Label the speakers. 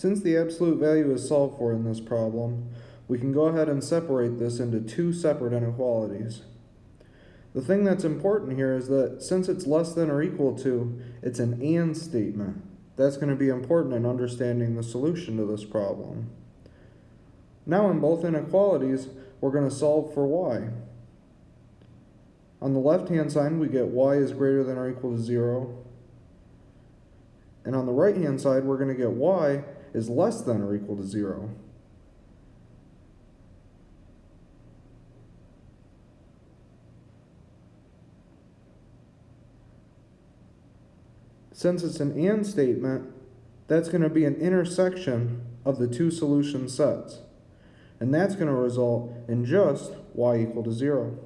Speaker 1: Since the absolute value is solved for in this problem, we can go ahead and separate this into two separate inequalities. The thing that's important here is that since it's less than or equal to, it's an AND statement. That's going to be important in understanding the solution to this problem. Now in both inequalities, we're going to solve for y. On the left-hand side, we get y is greater than or equal to 0. And on the right-hand side, we're going to get y is less than or equal to 0. Since it's an AND statement, that's going to be an intersection of the two solution sets. And that's going to result in just y equal to 0.